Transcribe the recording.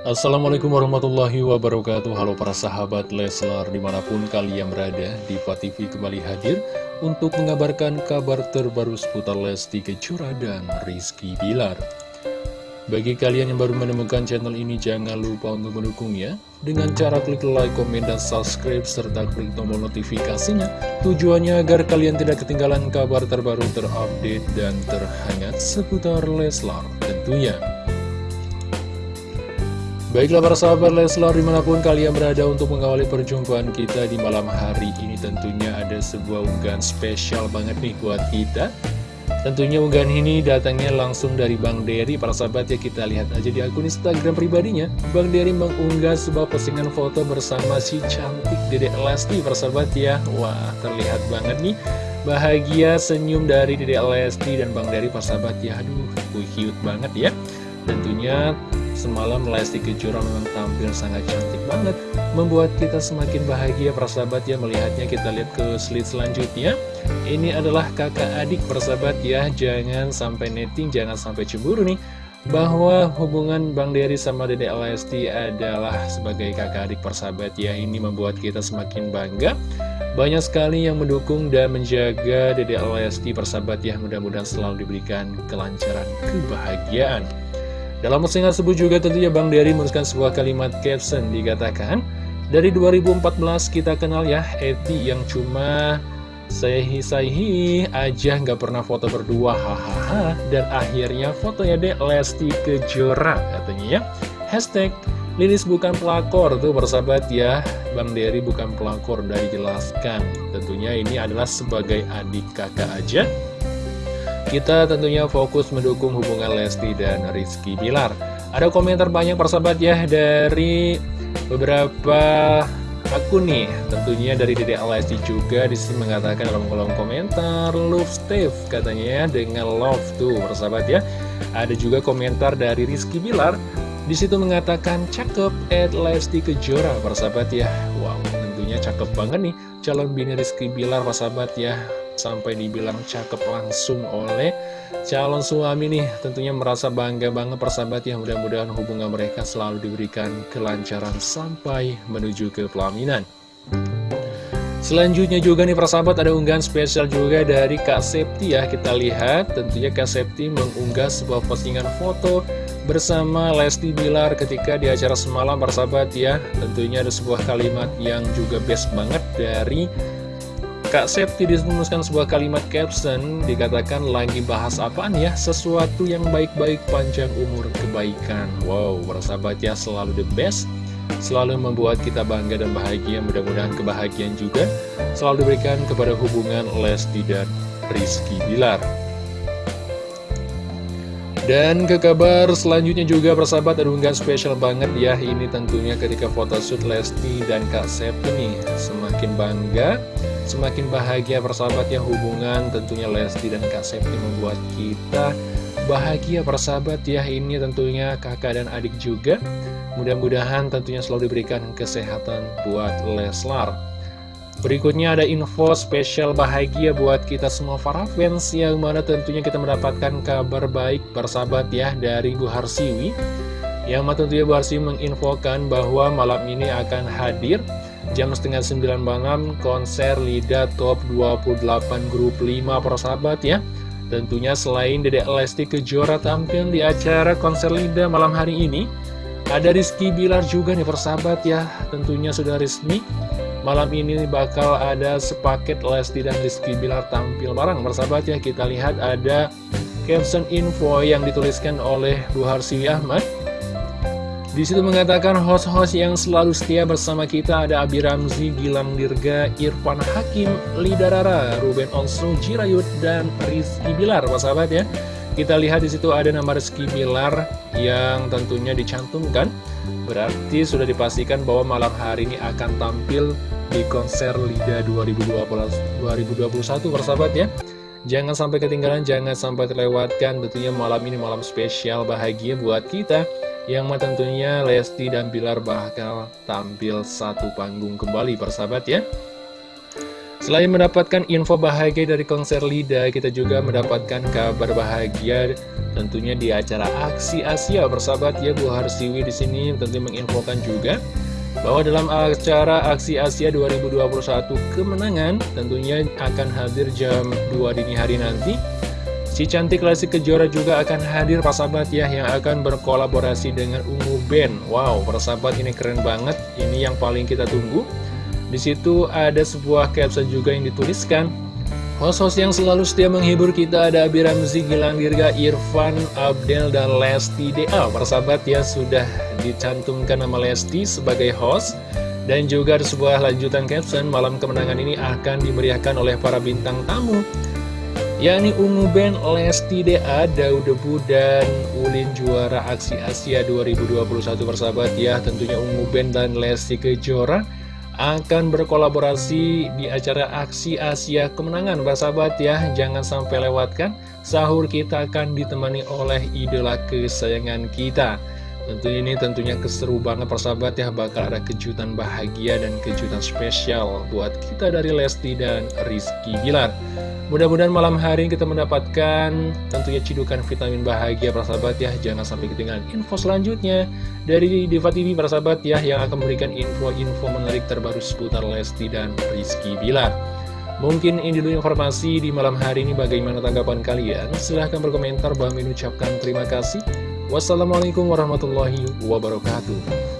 Assalamualaikum warahmatullahi wabarakatuh. Halo para sahabat Leslar di mana pun kalian berada Diva TV kembali hadir untuk mengabarkan kabar terbaru seputar Lesti Kejora dan Rizky Bilar. Bagi kalian yang baru menemukan channel ini jangan lupa untuk mendukungnya. Dengan cara klik like, komen, dan subscribe serta klik tombol notifikasinya. Tujuannya agar kalian tidak ketinggalan kabar terbaru terupdate dan terhangat seputar Leslar tentunya Baiklah para sahabat Leslar di mana pun kalian berada untuk mengawali perjumpaan kita di malam hari ini tentunya ada sebuah unggahan spesial banget nih buat kita. Tentunya unggahan ini datangnya langsung dari Bang Dery para sahabat ya kita lihat aja di akun Instagram pribadinya. Bang Dery mengunggah sebuah postingan foto bersama si cantik Dedek Lesti para sahabat ya. Wah terlihat banget nih. Bahagia senyum dari Dedek Lesti dan Bang Dery para sahabat ya. Aduh cute banget ya. Tentunya Semalam Lesti Kejora memang tampil sangat cantik banget Membuat kita semakin bahagia. Persahabat ya melihatnya Kita lihat ke slide selanjutnya. Ini adalah kakak adik persahabat ya. Jangan sampai netting, jangan sampai cemburu nih bahwa hubungan Bang Dery sama Dede Lesti adalah sebagai kakak adik persahabat ya. Ini membuat kita semakin bangga. Banyak sekali yang mendukung dan menjaga Dede Lesti persahabat ya. Mudah-mudahan selalu diberikan kelancaran kebahagiaan dalam postingan tersebut juga tentunya Bang Dery menuliskan sebuah kalimat caption dikatakan Dari 2014 kita kenal ya Eti yang cuma sehi-sehi aja nggak pernah foto berdua hahaha Dan akhirnya fotonya deh Lesti Kejora katanya ya. Hashtag Lilis bukan pelakor tuh bersahabat ya. Bang Dery bukan pelakor udah dijelaskan Tentunya ini adalah sebagai adik kakak aja kita tentunya fokus mendukung hubungan Lesti dan Rizky Bilar. Ada komentar banyak persahabat ya dari beberapa akun nih. Tentunya dari Dede Lesti juga di sini mengatakan dalam kolom komentar Love Steve katanya ya dengan love tuh persahabat ya. Ada juga komentar dari Rizky Bilar. Di situ mengatakan cakep at Lesti Kejora persahabat ya. Wow tentunya cakep banget nih calon bini Rizky Bilar persahabat ya sampai dibilang cakep langsung oleh calon suami nih. Tentunya merasa bangga banget persahabat ya. Mudah-mudahan hubungan mereka selalu diberikan kelancaran sampai menuju ke pelaminan. Selanjutnya juga nih persahabat ada unggahan spesial juga dari Kak Septi ya. Kita lihat tentunya Kak Septi mengunggah sebuah postingan foto bersama Lesti Bilar ketika di acara semalam persahabat ya. Tentunya ada sebuah kalimat yang juga best banget dari Kak Septi disemuskan sebuah kalimat caption dikatakan lagi bahas apaan ya? Sesuatu yang baik-baik panjang umur kebaikan. Wow bersahabat ya selalu the best. Selalu membuat kita bangga dan bahagia. Mudah-mudahan kebahagiaan juga selalu diberikan kepada hubungan Lesti dan Rizky Bilar. Dan ke kabar selanjutnya juga persahabat ada unggahan spesial banget ya. Ini tentunya ketika photoshoot Lesti dan Kak Septi nih. Semakin bangga Semakin bahagia persahabatnya hubungan tentunya Lesti dan Kak Septi membuat kita bahagia persahabat ya. Ini tentunya kakak dan adik juga. Mudah-mudahan tentunya selalu diberikan kesehatan buat Leslar. Berikutnya ada info spesial bahagia buat kita semua para fans Yang mana tentunya kita mendapatkan kabar baik persahabat ya dari Bu Harsiwi. Yang mana tentunya Bu Harsiwi menginfokan bahwa malam ini akan hadir Jam setengah 9 malam konser Lida Top 28 Grup 5 persahabat ya. Tentunya selain Dedek Lesti Kejora tampil di acara konser Lida malam hari ini Ada Rizky Bilar juga nih persahabat ya. Tentunya sudah resmi. Malam ini bakal ada sepaket Lesti dan Rizky Bilar tampil bareng persahabat ya. Kita lihat ada caption info yang dituliskan oleh Bu Harsiwi Ahmad di situ mengatakan host-host yang selalu setia bersama kita ada Abi Ramzi, Gilang Dirga, Irfan Hakim, Lidarara, Ruben Onsu, Jirayut, dan Rizky Bilar, sahabat ya. Kita lihat di situ ada nama Rizky Bilar yang tentunya dicantumkan. Berarti sudah dipastikan bahwa malam hari ini akan tampil di konser Lida 2020, 2021 persahabat ya. Jangan sampai ketinggalan, jangan sampai terlewatkan tentunya malam ini malam spesial bahagia buat kita yang tentunya Lesti dan Bilar bakal tampil satu panggung kembali persahabat ya Selain mendapatkan info bahagia dari konser Lida, kita juga mendapatkan kabar bahagia tentunya di acara Aksi Asia bersahabat ya Bu Harsiwi di sini tentu menginfokan juga bahwa dalam acara Aksi Asia 2021 kemenangan tentunya akan hadir jam 2 dini hari nanti. Si cantik klasik kejora juga akan hadir persahabat ya yang akan berkolaborasi dengan Ungu Band. Wow, persahabat ini keren banget. Ini yang paling kita tunggu. Di situ ada sebuah caption juga yang dituliskan Host-host yang selalu setia menghibur kita ada Abi Ramzi, Gilang Dirga, Irfan, Abdel, dan Lesti DA Persahabat ya sudah dicantumkan nama Lesti sebagai host Dan juga ada sebuah lanjutan caption Malam kemenangan ini akan dimeriahkan oleh para bintang tamu yakni Ungu Band, Lesti DA, Daud Debu, dan Ulin juara Aksi Asia 2021 persahabat ya. Tentunya Ungu Band dan Lesti Kejora akan berkolaborasi di acara Aksi Asia Kemenangan Sahabat ya, jangan sampai lewatkan Sahur kita akan ditemani oleh idola kesayangan kita Tentu ini tentunya keseru banget persahabat ya. Bakal ada kejutan bahagia dan kejutan spesial Buat kita dari Lesti dan Rizky Bilar. Mudah-mudahan malam hari kita mendapatkan tentunya cidukan vitamin bahagia persahabat ya. Jangan sampai ketinggalan info selanjutnya Dari Diva TV persahabat ya Yang akan memberikan info-info menarik terbaru seputar Lesti dan Rizky Bilar. Mungkin ini dulu informasi di malam hari ini bagaimana tanggapan kalian. Silahkan berkomentar bahwa mengucapkan terima kasih Wassalamualaikum warahmatullahi wabarakatuh